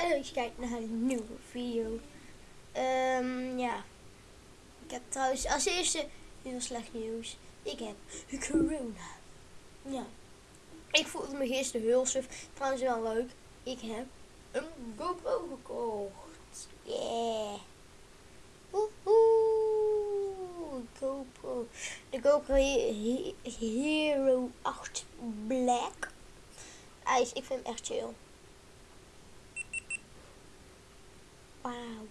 En als je kijkt naar een nieuwe video. Ehm, ja. Ik heb trouwens als eerste heel slecht nieuws. Ik heb corona. Ja. Ik voelde me gisteren heel suf. Trouwens wel leuk. Ik heb een GoPro gekocht. Yeah. Woehoe. GoPro. De GoPro He- He- Hero 8 Black. IJs, ik vind hem echt chill. Wauw.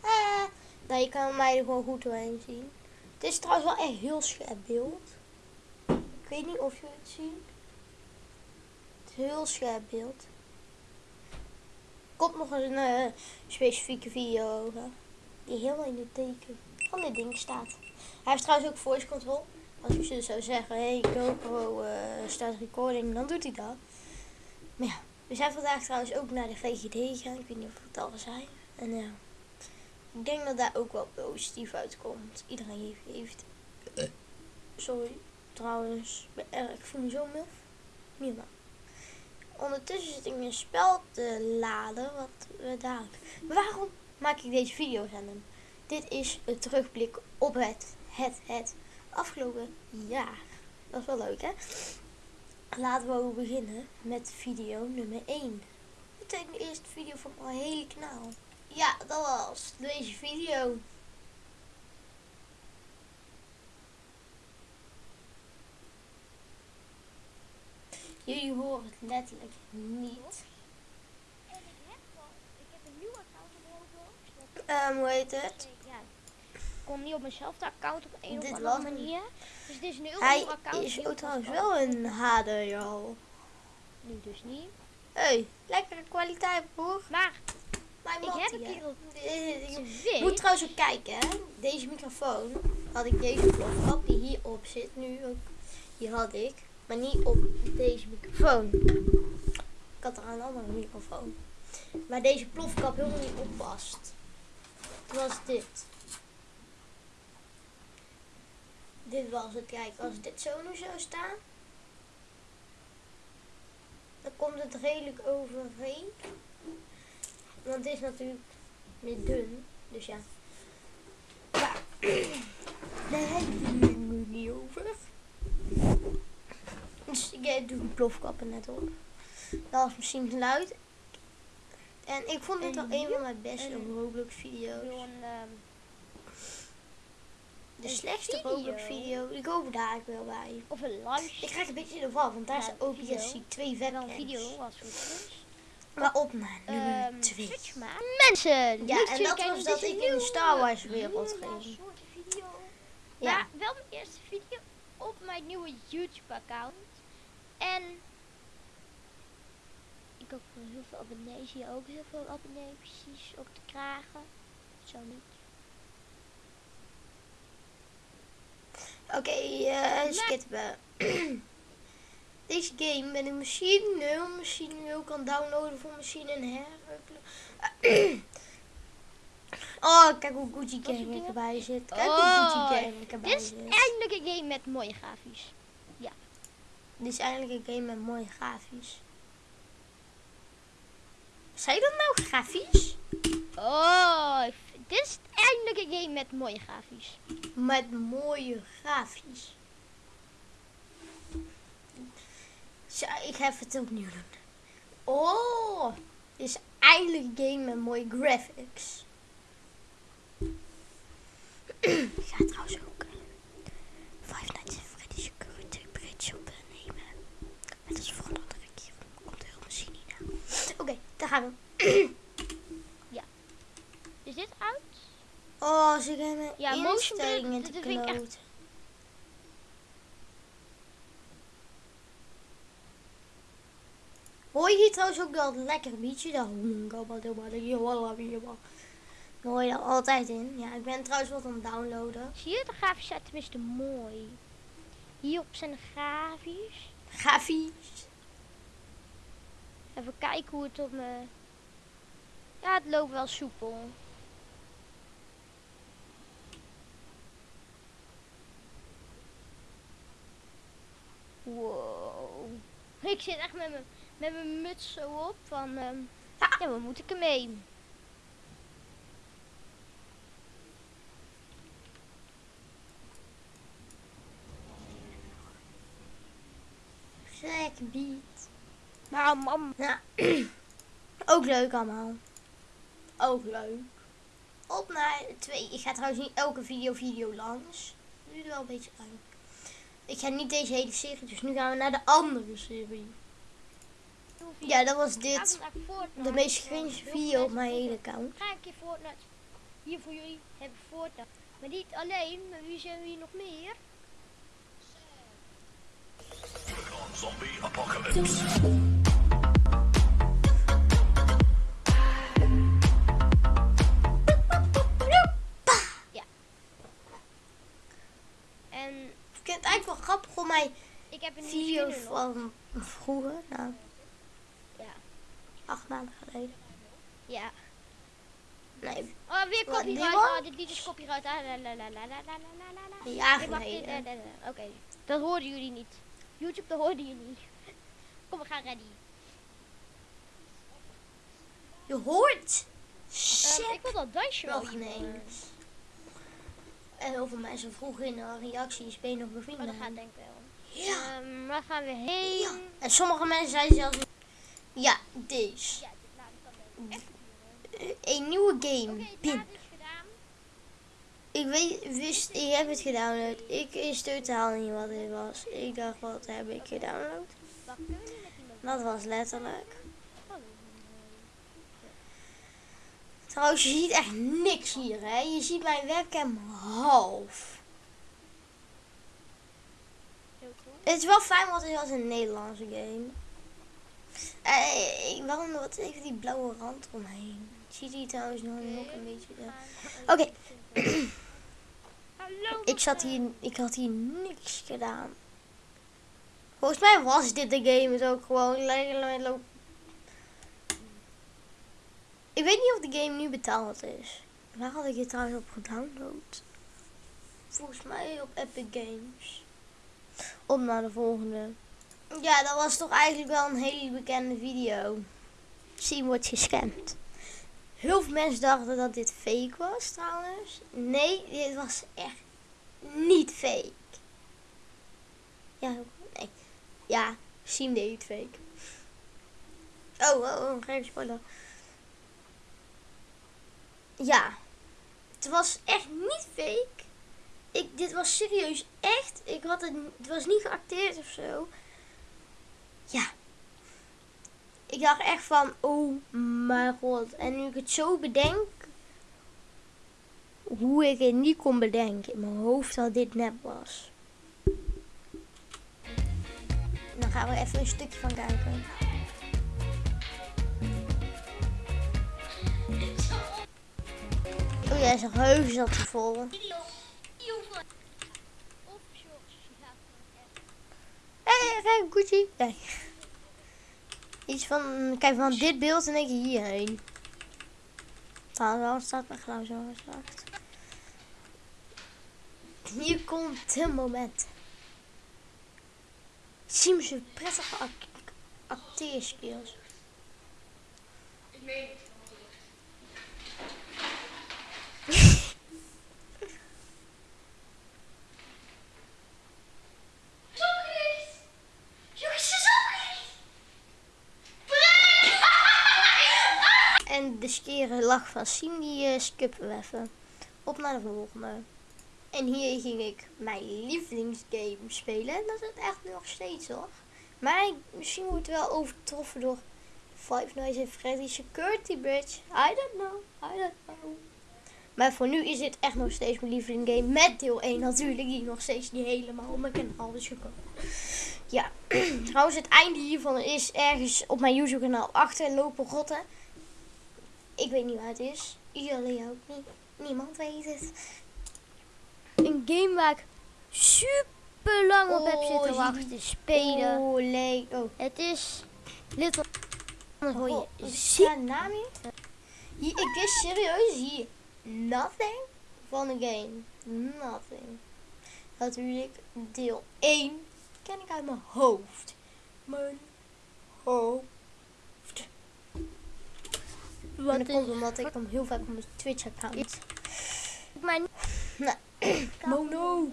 Ah, nou, je kan mij er gewoon goed doorheen zien. Het is trouwens wel echt heel scherp beeld. Ik weet niet of je het ziet. Het is heel scherp beeld. Komt nog een eh, specifieke video over. Die helemaal in de teken van dit ding staat. Hij heeft trouwens ook voice control. Als je dus zou zeggen, hey GoPro eh start recording, dan doet hij dat. Maar ja, we zijn vandaag trouwens ook naar de VGD gegaan. Ik weet niet of ik het al zei. En ja, ik denk dat daar ook wel positief uitkomt. Iedereen heeft... heeft sorry, trouwens. Ik voel me zo muf. Normaal. Ondertussen zit ik een spel te laden. Wat we dadelijk... Waarom maak ik deze video's aan hem? Dit is een terugblik op het, het, het afgelopen jaar. Dat is wel leuk, hè? Laten we ook beginnen met video nummer 1. Meteen de eerste video van mijn hele kanaal. Ja, dat was deze video. Jullie horen het letterlijk niet. En ik heb ik heb een nieuw account. Dat, Ehm, hoe heet het? Ik kom niet op mijnzelfde account op een Dit of andere manier. Dus het is een heel nieuw account. is ook trouwens wel een HDR. Nu dus niet. Hey, lekkere kwaliteit, broer. Maar Mijn ik heb een keer de Je moet trouwens ook kijken, hè. Deze microfoon had ik deze plofkap die hierop zit nu ook. Die had ik, maar niet op deze microfoon. Ik had er een andere microfoon. Maar deze plofkap helemaal niet oppast. Het was dit. Dit was het. Kijk, als dit zo nu zou staan. Dan komt het redelijk overheen. Want het is natuurlijk meer dun. Dus ja. Daar heb ik het nu niet over. Dus ik eh, doe een plofkappen net op. Dat was misschien geluid. En ik vond dit wel En een van mijn beste Roblox video's. De slechtste video. Roblox video. Ik hoop daar ik wel bij. of een live Ik krijg een beetje de val, want daar zijn. 2 wel een webcams. video het goed is. Maar op nummer 2. Twitch maken. Mensen, Ja, en dat was dat ik in de Star Wars wereld ging. Ja. Maar wel mijn eerste video op mijn nieuwe YouTube account. En ik hoop voor heel veel abonnees hier ook heel veel abonnees precies ook te krijgen. Zo niet. Oké, eh skippen. Deze game ben ik misschien, heel misschien wel kan downloaden voor misschien een her. Oh, kijk hoe Gucci Gang dingen? erbij zit. Kijk Oh, hoe Gucci Gang erbij Dit is zit. eindelijk een game met mooie grafisch. Dit is eigenlijk een game met mooie grafisch. Zei dat nou grafisch? Oh, ik dit is eindelijk een game met mooie grafisch. Met mooie grafisch. Zo, ik even het opnieuw doen. Oh, dit is eindelijk een game met mooie graphics. ik ga trouwens ook eh, Five Nights at Freddy's Security Bridge opnemen. Met als volgende keer komt heel misschien niet aan. Oké, daar gaan we. Is dit uit? Oh, ze gaan mijn Ja, instellingen te kloten. Hoor je hier trouwens ook dat lekker beatje? Dat Dan hoor je dat altijd in. Ja, ik ben trouwens wat aan het downloaden. Zie je, de grafisch zijn tenminste mooi. Hierop zijn de grafisch. Grafisch. Even kijken hoe het op me... Ja, het loopt wel soepel. Wow. Ik zit echt met mijn met mijn muts zo op van, ehm, Ja. waar moet ik ermee? Lekker beat. Maar mam, Ja. Ook leuk allemaal. Ook leuk. Op naar twee. Ik ga trouwens niet elke video video langs. Nu wel een beetje lang. Ik ga niet deze hele serie, dus nu gaan we naar de andere serie. Ja, dat was dit. De meest cringe video op mijn hele account. Ga een keer Fortnite. Hier voor jullie hebben Fortnite. Maar niet alleen, maar wie zijn we hier nog meer? Zombie apocalypse. Kom mij ik heb een video van vroeger. Nou, ja. Acht maanden geleden. Ja. Nee. Oh, weer copyright. Oh, dit lied is copyright. Ja, nee. Eh, eh, eh, oké, dat hoorden jullie niet. YouTube, dat hoorden jullie niet. Kom, we gaan ready. Je hoort... Ehm, ik wil dat dansje wel. En heel veel mensen vroegen in de reacties, ben je nog Maar bevriend? Oh, dat gaat denk ik wel. Ja. Ehm, waar gaan we heen? ja. En sommige mensen zeiden zelfs, ja, deze. Ja, dit. Eh, Een nieuwe game. Ik weet, wist, ik heb het gedownload. Ik wist totaal niet wat dit was. Ik dacht, wat heb ik gedownload? Dat was letterlijk. Hallo. Trouwens, je ziet echt niks hier, hè. Je ziet mijn webcam half. Het is wel fijn, want het was een Nederlandse game. Eh, nog wat even die blauwe rand omheen. Ziet hij trouwens nog, nog een beetje. ja. Oké. Hallo. Ik zat hier, ik had hier niks gedaan. Volgens mij was dit de game het ook gewoon. le- lo- Ik weet niet of de game nu betaald is. Waar had ik het trouwens op gedownload? Volgens mij op Epic Games. Op naar de volgende. Ja, dat was toch eigenlijk wel een hele bekende video. Zien wordt gescamd. Heel veel mensen dachten dat dit fake was trouwens. Nee, dit was echt niet fake. Ja, nee. Ja, Siem deed het fake. Oh, oh, oh, geen spoiler. Ja, het was echt niet fake. Ik, dit was serieus echt. Ik had het, het was niet geacteerd of zo. Ja. Ik dacht echt van, oh mijn god. En nu ik het zo bedenk, hoe ik het niet kon bedenken in mijn hoofd dat dit nep was. Dan gaan we even een stukje van kijken. Oh ja, zijn geheugen zat er vol. Hé, hey, Gucci. Nee. Iets van, kijk van dit beeld en denk je hierheen. Wel staat mijn geluid zo zacht. Hier komt het moment. Zie ze prettige ac acteerskills. De skere lach van die eh, skippen we even. Op naar de volgende. En hier ging ik mijn lievelingsgame spelen. En dat is het echt nog steeds hoor. Maar misschien wordt het wel overtroffen door Five Nights at Freddy's Security Bridge. I don't know, I don't know. Maar voor nu is dit echt nog steeds mijn lievelingsgame. Met deel 1 natuurlijk, die nog steeds niet helemaal op mijn kanaal is gekomen. Ja, trouwens het einde hiervan is ergens op mijn YouTube kanaal achter lopen rotten. Ik weet niet waar het is. Jullie ook niet. Niemand weet het. Een game waar ik super lang op heb Oh, zitten zie wachten die- te spelen. Oh, leuk. Oh. Het is Little... Dan hoor Oh, je sta naam hier. Hier, Ik wist serieus hier nothing van de game. Nothing. Natuurlijk, deel 1 ken ik uit mijn hoofd. Mijn hoofd. Wat en dat komt omdat ik hem heel vaak op mijn Twitch-account. Mijn... Mono.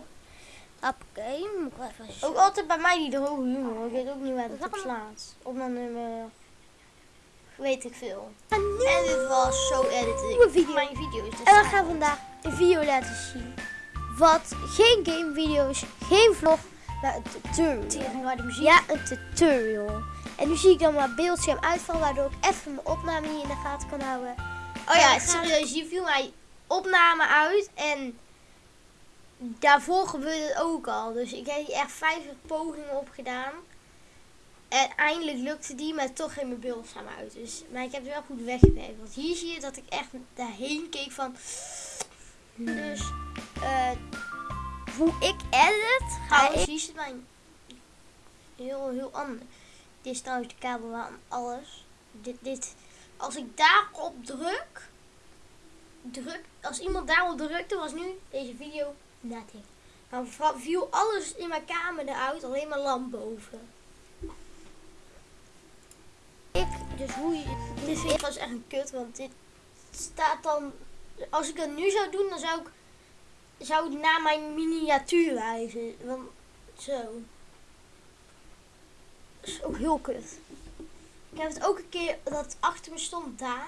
Oké, moet ik wel even... zo- Ook altijd bij mij die droge humor. Ik weet ook niet waar het op slaat. Op mijn nummer... Weet ik veel. En dit was zo edit ik. video. Mijn video's. Dus En we gaan vandaag een video laten zien. Wat geen gamevideo's, geen vlog, maar een tutorial. de muziek. Ja, een tutorial. En nu zie ik dan mijn beeldscherm uitvallen, waardoor ik even mijn opname niet in de gaten kan houden. Oh ja, serieus. Hier viel mijn opname uit. En daarvoor gebeurde het ook al. Dus ik heb hier echt 50 pogingen op gedaan. En eindelijk lukte die, maar toch ging mijn beeldscherm uit. Dus, maar ik heb het wel goed weggewerkt. Want hier zie je dat ik echt daarheen keek van... Dus eh, hoe ik edit, ga Trouwens, ik... hier zit mijn heel, heel anders. Dit is trouwens de kabel aan alles. Dit, dit, als ik daarop druk, druk, als iemand daarop drukte, was nu deze video nothing. Dan viel alles in mijn kamer eruit, alleen maar lamp boven. ik dus hoe je... Dit vind ik was echt een kut, want dit staat dan, als ik dat nu zou doen, dan zou ik, zou het naar mijn miniatuur wijzen. Want, zo. Dat is ook heel kut. Ik heb het ook een keer dat het achter me stond daar.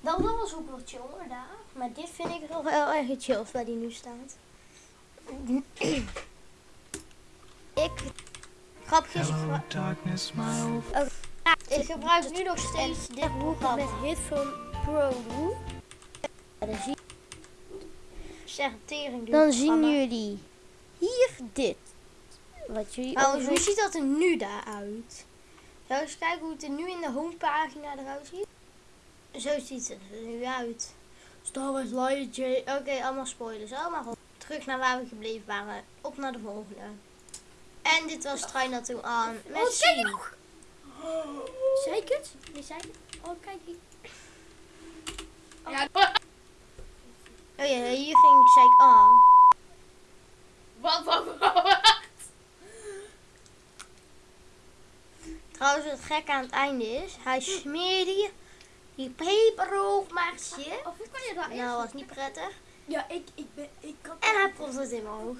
Dat, dat was ook wel chill hoor, daar. Maar dit vind ik nog wel erg het chills waar die nu staat. Ik... Gebru- darkness, my old ik gebruik nu nog steeds dit het met. Headphone Pro doe. Ja, dan zie zeg tering duur Dan zien jullie hier dit. Wat jullie ook hoe ziet dat er nu daaruit? Zou eens kijken hoe het er nu in de homepagina eruit ziet? Zo ziet het er nu uit. Star Wars J. Oké, allemaal spoilers. Allemaal goed. Terug naar waar we gebleven waren. Op naar de volgende. En dit was Try Not To aan. Met. Zei ik het? Nee, zei ik het? Oh, kijk hier. Oh ja, hier ging zei ik aan. Wat, wat, wat? Trouwens, het gek aan het einde is, hij smeerde die, die peperhoogmaartje. Of hoe kan je dat Nou, was niet prettig. Ja, ik, ik ben, ik kan... En hij propt het in mijn oog.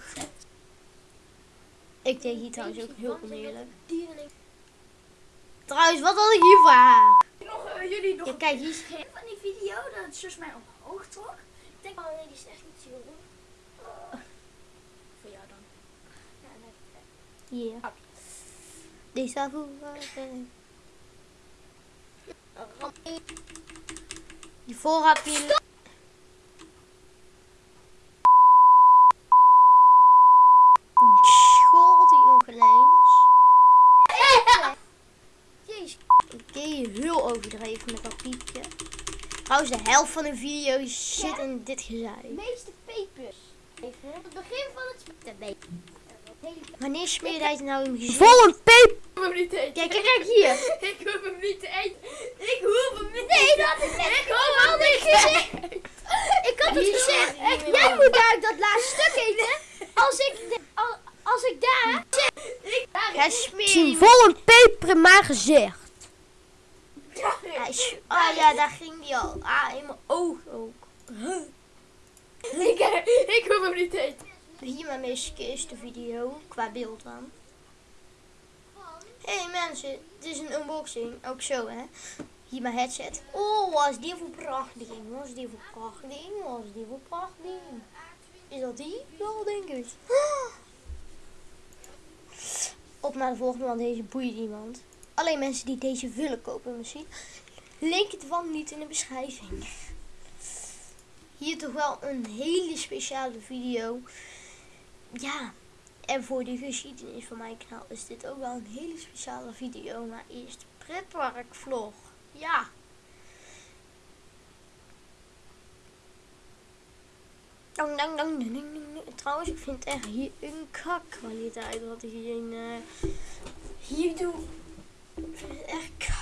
Ik deed hier trouwens ook heel oneerlijk. Trouwens, wat had ik hier voor haar? Nog, eh, jullie nog Ja, kijk, hier is van die video dat het zus mij omhoog trok. Ik denk, oh nee, die is echt niet zo goed. Voor jou dan. Ja, nee. hier. Deze voor. Hiervoor heb je... School die eens. Jezus. Oké, heel overdreven met dat piepje. Trouwens, de helft van de video zit in dit gezeik. meeste pepers. Even. Het begin van het... Nee. Wanneer smeer jij het nou in gezicht? Vol een peper. Ik hoef hem niet te eten. Kijk, kijk, kijk hier. Ik hoef hem niet te eten. Ik hoef hem niet Nee, dat is net. Ik hoef hem niet te eten. Ik had het gezegd. Jij moet daar dat laatste stuk eten. Als ik, de- al- als ik daar... Smeert Zie die vol een peper in mijn gezicht. Ah ja, daar ging die al. Ah, in mijn oog ook. Ik, ik hoef hem niet te eten. Hier mijn meest eerste video, qua beeld dan. Hey mensen, dit is een unboxing. Ook zo hè. Hier mijn headset. Oh, wat is die voor prachtig is die voor prachtig is die voor prachtig? Is dat die? Ja, denk ik. Op naar de volgende, want deze boeit niemand. Alleen mensen die deze willen kopen misschien. Link ervan niet in de beschrijving. Hier toch wel een hele speciale video. Ja, en voor de geschiedenis van mijn kanaal is dit ook wel een hele speciale video. Maar eerst pretpark vlog. Ja. Dang, dang, dang, dang, dang. Trouwens, ik vind echt hier een kakkwaliteit wat ik hier in, eh, hier doe. Ik vind het echt kakkwaliteit.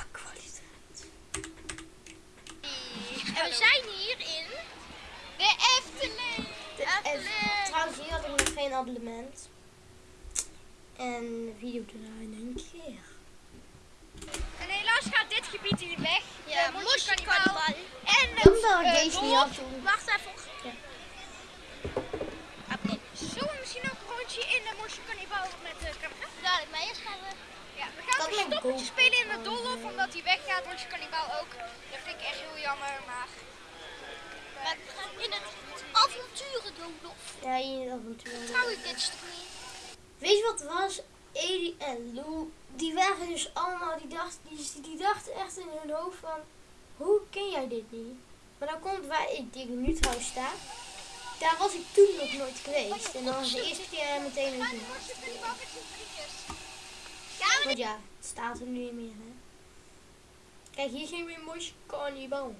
En we zijn hier in de Efteling. De F- trouwens, hier had ik nog geen abonnement. En de video draaien een keer. En helaas gaat dit gebied hier weg. Ja, Mosje Carnaval. dat ik Eh, deze niet toen. Wacht even. Ja. Oké. Zullen we misschien ook een rondje in de Cannibal met de camera? Dadelijk, maar eerst gaan we... Me stoppetje cool. spelen in de Dolhof omdat hij weggaat. Morsje Cannibal ook. Dat vind ik echt heel jammer, maar... Maar we gaan in het avonturen doen, Dolf. Ja, in het avontuur. Trouw ik dit stuk niet. Weet je wat het was? Edi en Lou, die waren dus allemaal, die dachten, die, die dachten echt in hun hoofd van, hoe ken jij dit niet? Maar dan komt waar ik die nu trouwens sta, daar was ik toen nog nooit geweest. En dan was de eerste keer meteen een. Want ja, het staat er nu niet meer, hè. Kijk, hier zien we een mooi carnival.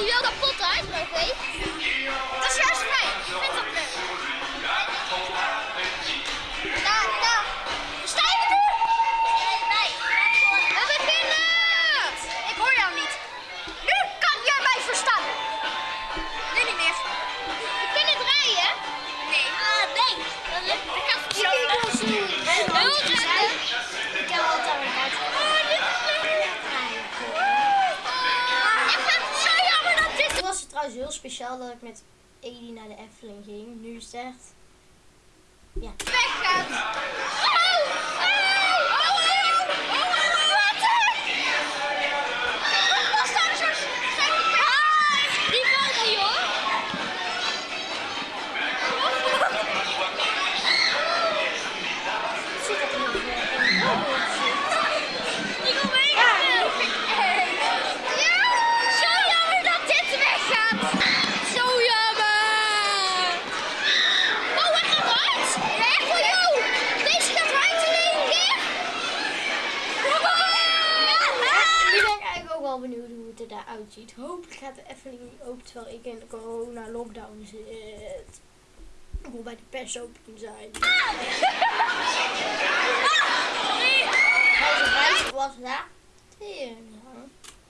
Muziek staat hier wel kapot uit, maar oké. Speciaal dat ik met Edi naar de Efteling ging. Nu is het echt... Ja. weggaat. Die valt niet hoor. Zit dat nog in een bootje? Ik wil mee. Ja, zo jammer dat dit weggaat. Zo jammer. Oh, hij gaat uit. Ja, echt voor jou. Deze gaat uit in één keer. Nu ben ik eigenlijk ook wel benieuwd hoe het er daar uitziet. Hopelijk gaat de Efteling niet open terwijl ik in de corona-lockdown zit. Ik wil bij de persopening zijn. Trouwens, het was. Tering,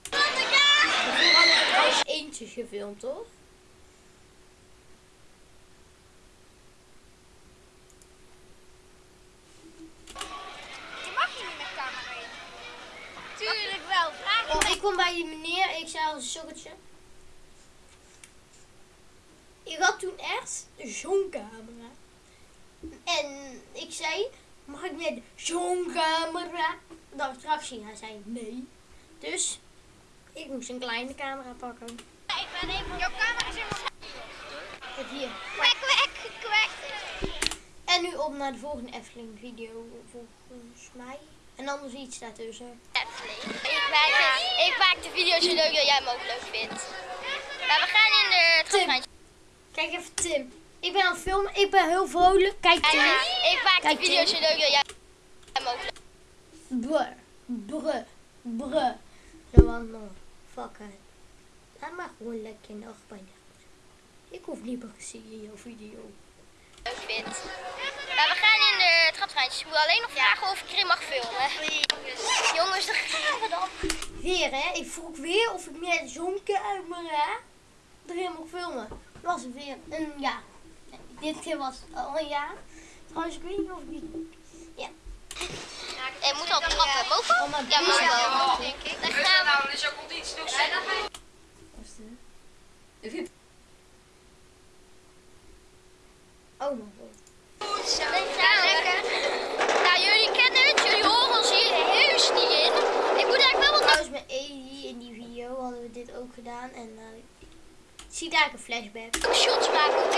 er trouwens eentje gefilmd, toch? Je mag hier niet met camera in. Tuurlijk wel. Vraag Oh, ik kom bij die meneer, ik zei een sokkertje. Ik had toen echt zo'n camera. En ik zei, mag ik met zo'n camera de attractie? Hij zei nee. Dus ik moest een kleine camera pakken. Ik ben even... Jouw camera is helemaal... Hier. Kwek, kwek, kwek. En nu op naar de volgende Efteling video volgens mij. En anders iets daartussen. Ik maak, de, ik maak de video zo leuk dat jij hem ook leuk vindt. Maar we gaan in de traptrein. Kijk even Tim. Ik ben aan het filmen, ik ben heel vrolijk. Kijk Tim. Ik maak de Kijk, video Tim. zo leuk dat jij hem ook leuk brr. Zo van, nou, fuck it. Laat maar gewoon lekker bij de Ik hoef niet meer te zien in jouw video. vindt. Maar we gaan in de traptreintjes. Ik moet alleen nog vragen of ik erin mag filmen. Jongens, daar gaan we dan. Weer hè, ik vroeg weer of ik met zo'n camera erin mag filmen. Was het weer een ja. Dit keer was het al een ja. Trouwens, ik weet niet of ik. Ja. En moet al trappen. Mogen Oh? Ja, we. wel. Denk ik. Dan gaan we. nou, dus ook komt iets doen. Oh mijn god. Dan gaan we. Nou, jullie kennen het. Jullie horen ons hier heus niet in. Ik moet eigenlijk wel wat Trouwens, met Edi in die video hadden we dit ook gedaan. En uh, je ziet eigenlijk een flashback. shots maken,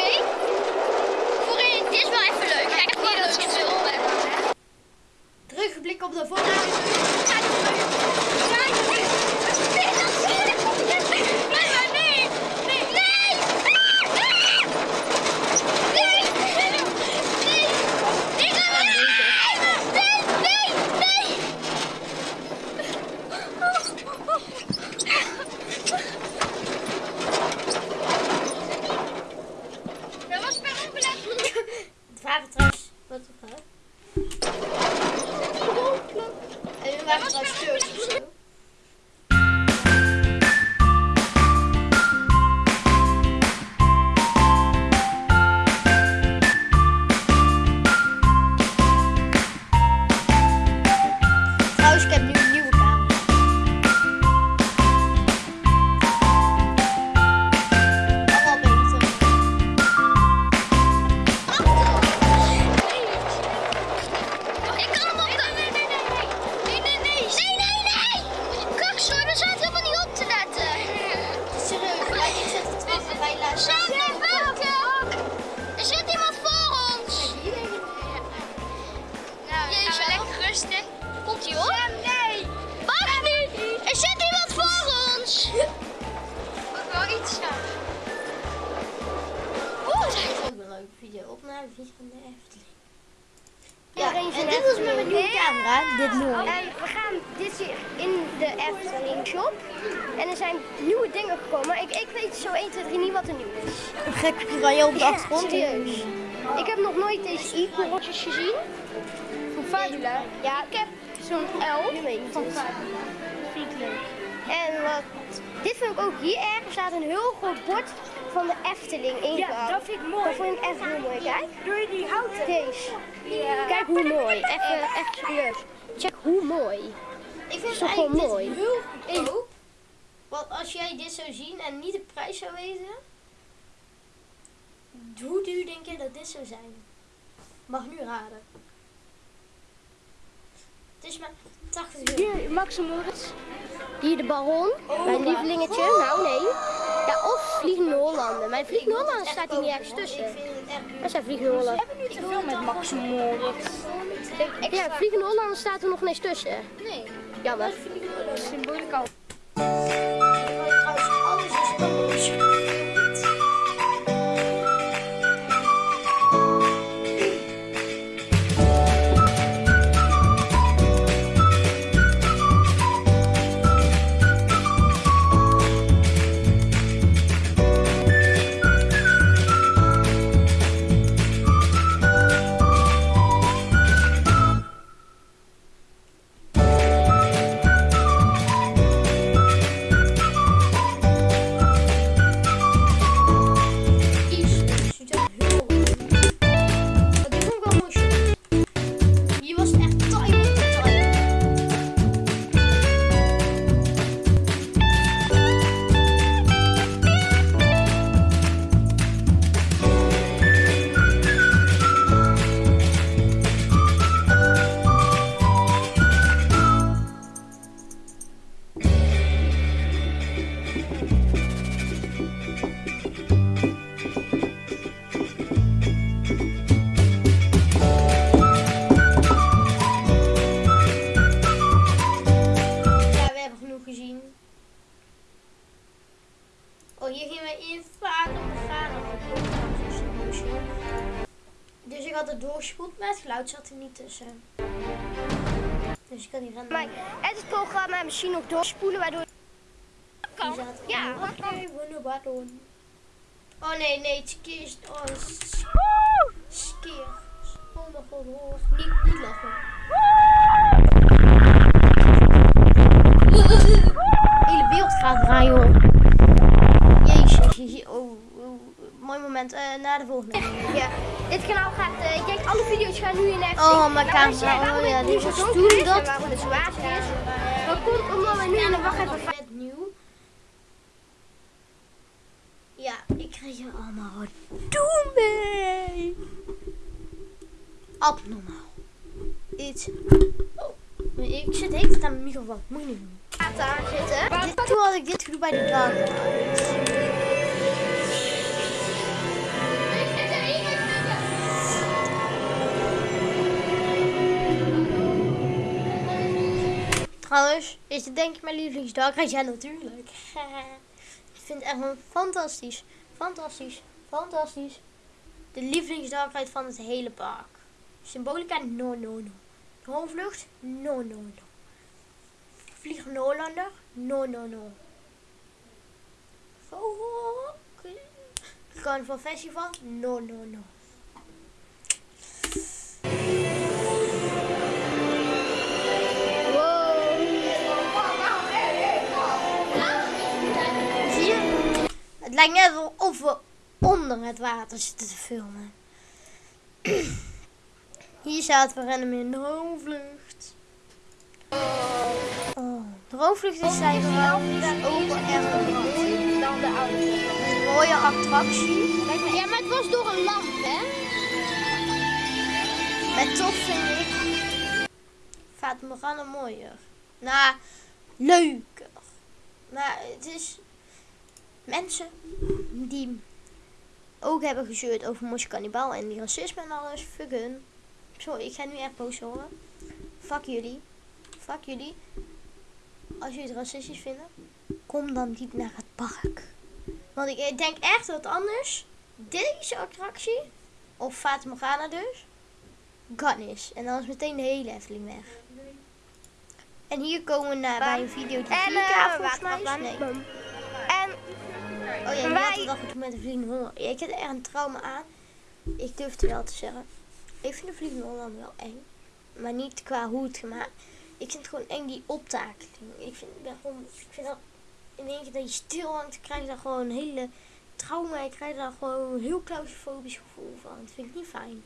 staat een heel groot bord van de Efteling ingehaald. Ja, dat vind ik mooi. Dat vind ik echt heel mooi. Kijk. Doe je die houten? Deze. Kijk hoe mooi. Echt, echt serieus. Check hoe mooi. Ik vind het eigenlijk mooi? heel goedkoop. Want als jij dit zou zien en niet de prijs zou weten, hoe duur denk je dat dit zou zijn? Mag nu raden. Het is maar 80 euro. Hier, Max en Moritz. Hier de Baron. Oh, mijn lievelingetje. Nou, nee. Ja, of Vliegende Hollanden. Mijn Vliegende Hollanden staat hier niet ergens tussen. Ik vind het echt duur. Dat zijn Vliegende Hollanden. Te veel met Max en Moritz. Ja, Vliegende Hollanden staat er nog niet tussen. Nee. Jammer. Symbolica. Tussen. Dus ik kan niet gaan. Maar het programma misschien nog doorspoelen, waardoor... Zaten Ja. Oh nee, nee, het is. Oh, s- skier. Oh mijn god, oh. Niet, niet lachen. De hele wereld gaat draaien, hoor. Jezus, oh, mooi moment. Eh na de volgende. Ja, dit kanaal gaat... eh, ik denk alle video's gaan nu in Efteling. Oh, mijn Nou, camera. Oh ja, dit toen is en dat- waarom het zo is. Dat komt omdat we nu in de wacht. Net nieuw. Ja, ik krijg je allemaal wat doen mee. Abnormaal. Iets. Oh, ik zit tijd aan mijn microfoon. Moet je niet doen. water aan zitten. Dit, toen had ik dit gedoe bij de dag. Trouwens, is dit denk ik mijn lievelingsdag? Ja, natuurlijk. ik vind het echt fantastisch, fantastisch, fantastisch. De lievelingsdagrijd van het hele park. Symbolica, no, no, no. Hoofdvlucht, no, no, no. Vliegende Hollander, no, no, no. Carnaval Festival, no, no, no. Het lijkt net of we onder het water zitten te filmen. Hier staat, we rennen in de hoofdvlucht. Oh, de is is wel een mooi. Dan de. Een mooie attractie. Ja, maar het was door een lamp, hè? Maar toch vind ik Fata Morgana mooier. Nou, leuker. Maar het is mensen die ook hebben gezeurd over Mosje Cannibal en die racisme en alles. Fuck hun. Sorry, ik ga nu echt boos horen. Fuck jullie. Fuck jullie. Als jullie het racistisch vinden, kom dan niet naar het park. Want ik denk echt dat anders deze attractie, of Fata Morgana dus, kan is. En dan is meteen de hele Efteling weg. En hier komen we naar, bij een video die 4K En eh, volgens mij is. Nee. En Oh ja, nu Wij- dacht ik met de Vliegende Hollander. Ik heb er echt een trauma aan. Ik durf het wel te zeggen. Ik vind de Vliegende Hollander wel eng. Maar niet qua hoe het gemaakt. Ik vind het gewoon eng die optakeling. Ik vind, ben gewoon, ik vind dat in één keer dat je stil hangt, krijg je daar gewoon een hele trauma. Ik krijg daar gewoon een heel claustrofobisch gevoel van. Dat vind ik niet fijn.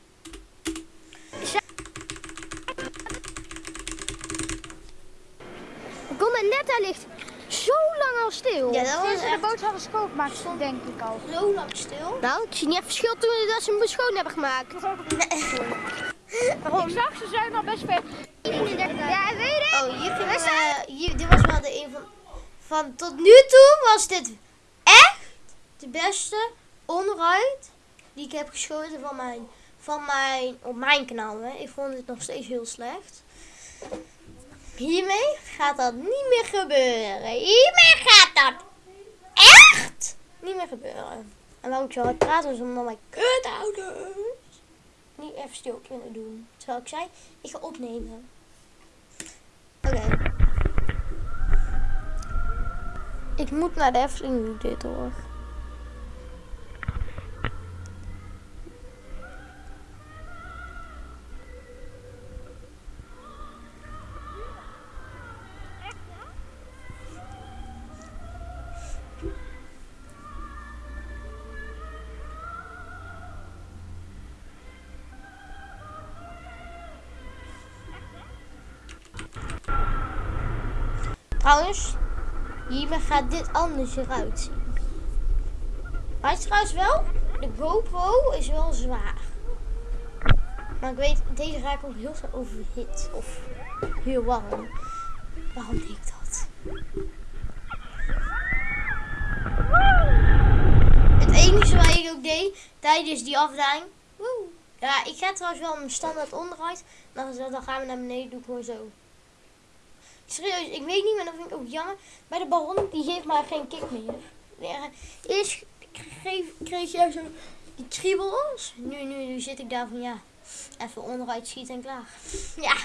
we konden net daar ligt zo lang al stil. Ja, dat was Sinds ze de echt boot hadden schoongemaakt, denk ik al. zo lang stil. Nou, ik zie niet echt verschil toen dat ze hem schoon hebben gemaakt. Ik zag ze zijn al best ver. Ja, weet ik. Oh, hier we, hier, dit was wel de een van, van, tot nu toe was dit echt de beste onride die ik heb geschoten van mijn, van mijn, op mijn kanaal. Hè. Ik vond het nog steeds heel slecht. Hiermee gaat dat niet meer gebeuren. Hiermee gaat dat echt niet meer gebeuren. En waarom ik zo hard praat is omdat mijn kutouders niet even stil kunnen doen. Terwijl ik zei, ik ga opnemen. Oké. Ik moet naar de Efteling nu dit hoor. Trouwens, hiermee gaat dit anders eruit zien. Het is trouwens wel, de GoPro is wel zwaar. Maar ik weet, deze raakt ook heel snel overhit. Of heel warm. Waarom deed ik dat? Het enige wat ik ook deed tijdens die afdaling. Ja, ik ga trouwens wel een standaard onderuit. Dan gaan we naar beneden, doe ik gewoon zo. Serieus, ik weet niet, maar dat vind ik ook jammer. Bij de baron, die geeft maar geen kick meer. Eerst kreeg, kreeg je zo die kriebels. Nu, nu, nu zit ik daar van, ja, even onderuit schieten en klaar. Ja.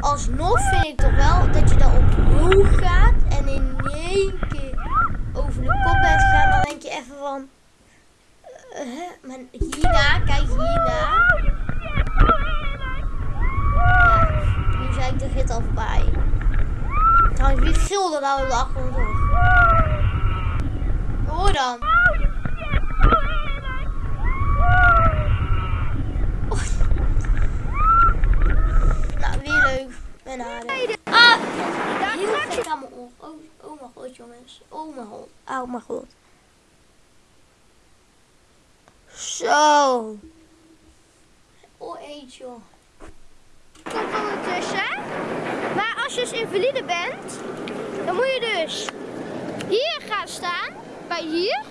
Alsnog vind ik toch wel dat je dan op hoog gaat en in één keer over de kop bent gegaan. Dan denk je even van, hè? maar hierna, kijk hierna. Ja, nu zijn ik de rit al voorbij. Trouwens, wie gilde nou op de achtergrond hoor? Dan. Oh. Nou, weer leuk. En aardig. Ah! Heel gek aan mijn oor. Oh, oh mijn god, jongens. Oh mijn god. Oh mijn god. Zo. Oh, eet joh. komt ondertussen. Maar als je dus invalide bent, dan moet je dus hier gaan staan, bij hier.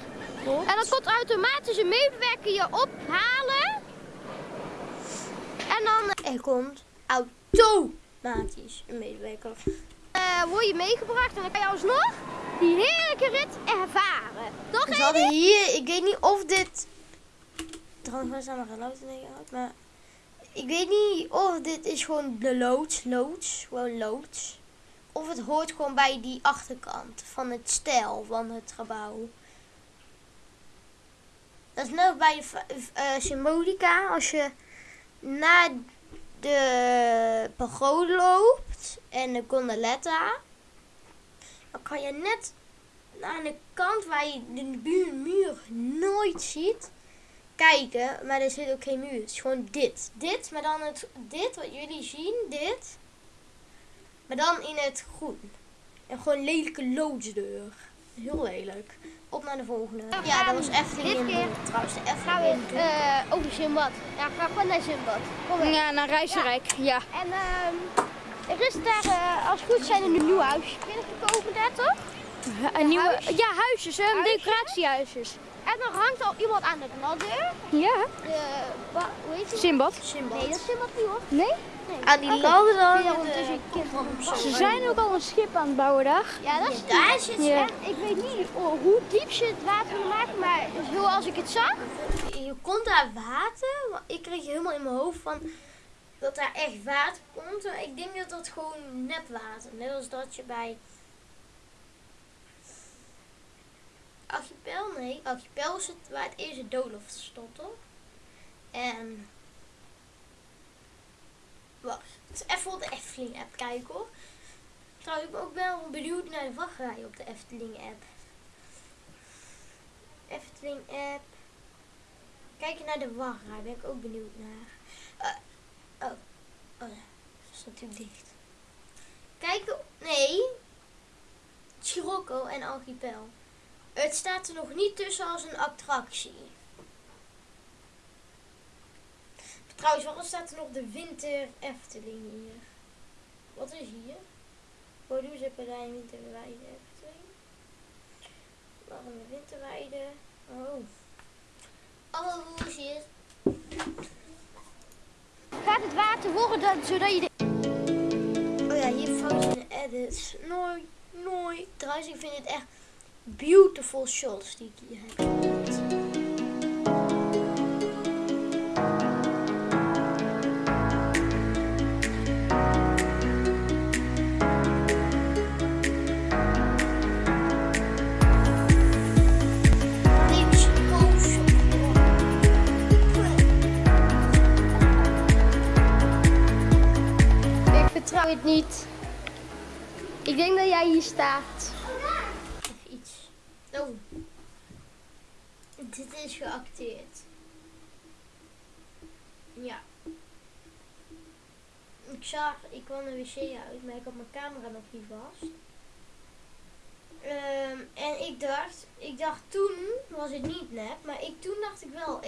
En dan komt automatisch een medewerker je ophalen. En dan Er komt automatisch een medewerker. eh, word je meegebracht en dan kan je alsnog die heerlijke rit ervaren. Toch, Dus we hadden hier, ik weet niet of dit. Trouwens, geen lood in uit, maar. Ik weet niet of dit is gewoon de loods, loods, gewoon loods. Of het hoort gewoon bij die achterkant van het stijl van het gebouw. Dat is net bij de eh, symbolica. Als je naar de pagode loopt en de gondoletta, dan kan je net aan de kant waar je de muur nooit ziet, kijken. Maar er zit ook geen muur. Het is gewoon dit. Dit, maar dan het, dit wat jullie zien, dit. Maar dan in het groen. En gewoon een lelijke loodsdeur. Heel lelijk. Op naar de volgende. Ja, dat was Efteling Dit in keer trouwens. De gaan Efteling we in Doel. eh, over Zimbad. Ja, ga gewoon naar Zimbad. Kom. Ja, naar Rijsrijk. Ja. En ehm, er is daar, eh, als het goed zijn, een nieuw huisje binnengekomen daar toch? Een nieuwe, huis? ja, huisjes, hè, Huisje? decoratiehuisjes. En dan hangt al iemand aan de knaddeur. Ja. De, wa- hoe heet? Simbad. Simbad. Nee, dat is Simbad niet hoor. Nee? Aan die lampen dan. Ja, kind Ze zijn ook al een schip aan het bouwen daar. Ja, dat is Daar zit ze Ja. Ik weet niet oh, hoe diep ze het water willen maken, maar zoals ik het zag. Je komt daar water. maar Ik kreeg helemaal in mijn hoofd van dat daar echt water komt. Maar ik denk dat dat gewoon nepwater. Net als dat je bij Archipel, nee, Archipel is het waar het eerste doolhof stond, toch? En wacht, even op de Efteling app kijken hoor. Trouwens, ik ben ook wel benieuwd naar de wachtrij op de Efteling app. Efteling app. Kijken naar de wachtrij, ben ik ook benieuwd naar. Eh, oh, oh ja, dat is natuurlijk dicht. Kijken, nee. Scirocco en Archipel. Het staat er nog niet tussen als een attractie. Trouwens, waarom staat er nog de Winter Efteling hier? Wat is hier? Borduurzepelijn Winterweide Efteling. Waarom de Winterweide? Oh. Alle roesjes. Gaat het water worden dat, zodat je de... Oh ja, hier fout in de edits. Nooit, nooit. Trouwens, ik vind het echt beautiful shots die ik hier heb. Ik vertrouw het niet. Ik denk dat jij hier staat. Even iets. Oh. Dit is geacteerd. Ja. Ik zag, ik kwam de wc uit, maar ik had mijn camera nog niet vast. Ehm, en ik dacht, ik dacht toen was het niet nep, maar ik, toen dacht ik wel,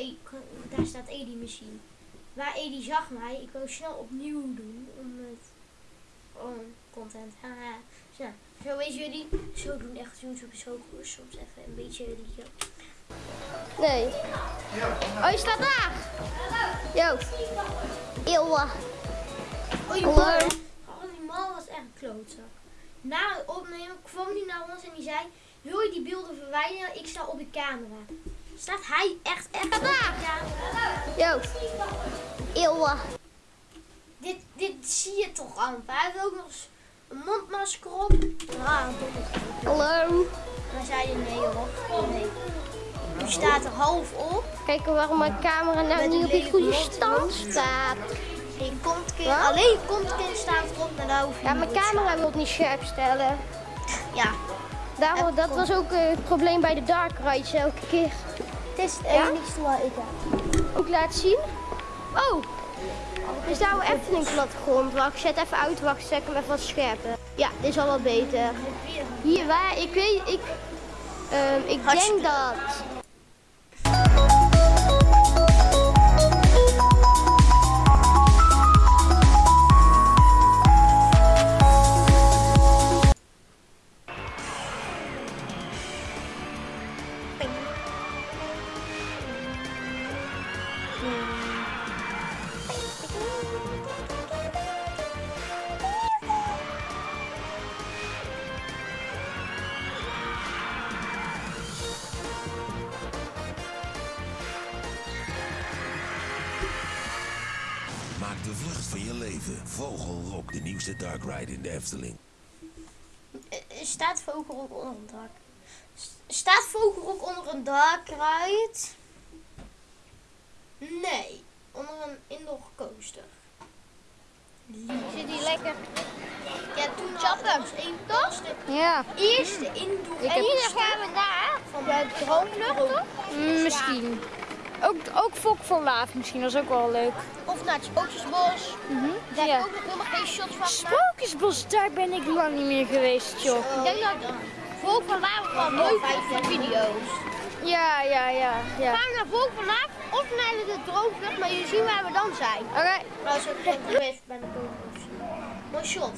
daar staat Edi misschien. Waar Edi zag mij, ik wou snel opnieuw doen, om het, gewoon content, haha. Dus zo weten jullie, zo doen echt YouTube is ook soms even een beetje liedje. Nee. Oh, je staat daar. Yo. Eeuwen. Oh, man, hè? oh, die man was echt een klootzak. Na het opnemen kwam hij naar ons en die zei, wil je die beelden verwijderen? Ik sta op de camera. Staat hij echt, echt op de camera? Eeuwen. Dit, dit zie je toch amper. Hij heeft ook nog een mondmasker op. Ah, Hallo. Maar zei je nee hoor. Nee. Staat er half op. Kijken waarom mijn camera nou Met niet een op lelijke goede stand staat. Kontkin. Wat? Alleen kontkin staat erop. Maar daar hoef je Ja, mijn op camera wil niet scherp stellen. Ja. Daarom, dat was ook eh, het probleem bij de dark rides elke keer. Het is het enigste wat ik heb. Ook laten zien. Oh, is daar wel Efteling plattegrond. Wacht, zet even uit. Wacht, zet hem even wat scherper. Ja, dit is al wat beter. Hier, waar? Ik weet, ik, ehm, ik denk dat... de dark ride in de Efteling. Eh, eh, Staat Vogelrok onder een dak? S- Staat Vogelrok onder een dark ride? Nee, onder een indoor coaster. Zit die lekker? Ja, toen chappen. was één? De Ja, eerste indoor En hier gaan we naar van de droomvlucht, toch? mm, misschien. Ook, ook Laaf misschien, dat is ook wel leuk. Of naar het Sprookjesbos. Daar Ja. heb ik ook nog helemaal geen shots van gemaakt. Sprookjesbos, daar ben ik lang niet meer geweest, joh. Ik denk dat Volk van Laaf wel leuk is voor video's. Ja, ja, ja, ja. Gaan we naar Volk van Laaf of naar de droomvlucht, maar je ziet waar we dan zijn. Oké, Trouwens ook gewoon geweest bij de kogels. Mooi shot.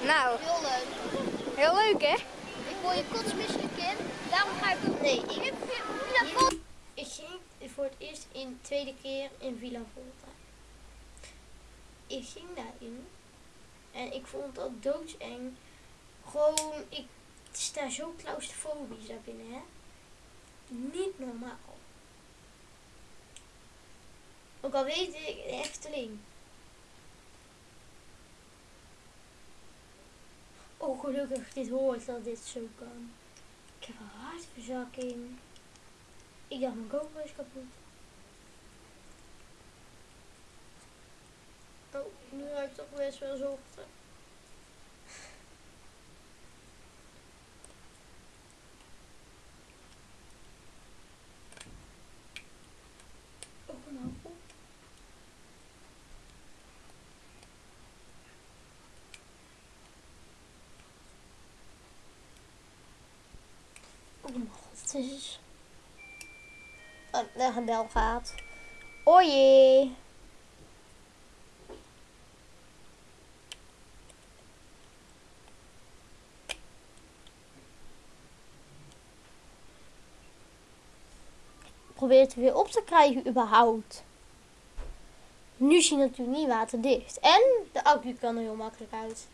nou, Heel leuk. heel leuk hè? Ik word je kotsmisselijk in. Daarom ga ik. Nee, ik, ik ging voor het eerst in tweede keer in Villa Volta. ik ging daarin. En ik vond dat doodseng. Gewoon, ik sta zo claustrofobisch daar binnen, hè. Niet normaal. Ook al weet ik, de Efteling. Oh, gelukkig, dit hoort dat dit zo kan. Ik heb een hartverzakking. Ik dacht, mijn GoPro is kapot. Oh, nu ik toch best wel zochten. Oh, nou op. Oh mijn god, het is... Oh, de bel gaat. Jee. Probeer het weer op te krijgen überhaupt. Nu zie je natuurlijk niet waterdicht. En de accu kan er heel makkelijk uit.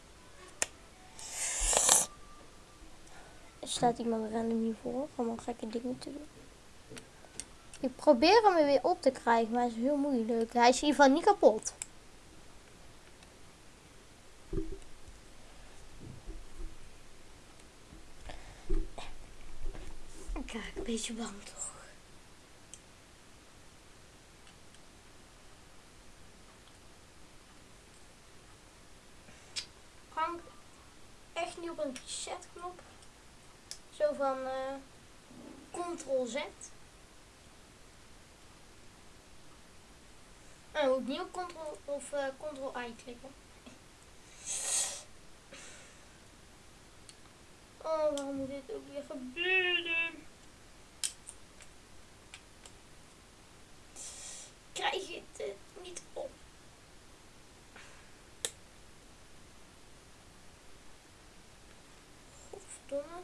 Er staat iemand random hiervoor. Allemaal gekke dingen te doen. Ik probeer hem er weer op te krijgen, maar is heel moeilijk. Hij is in ieder geval niet kapot. Kijk, een beetje bang toch? Frank, echt niet op een reset knop. Zo van eh Ctrl Z. Oh, moet ik niet op Ctrl of eh Ctrl I klikken. Oh, waarom moet dit ook weer gebeuren? Krijg je het eh, niet op? Godverdomme.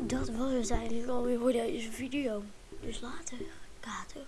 Dat was het eigenlijk alweer voor deze video. Dus later, kater.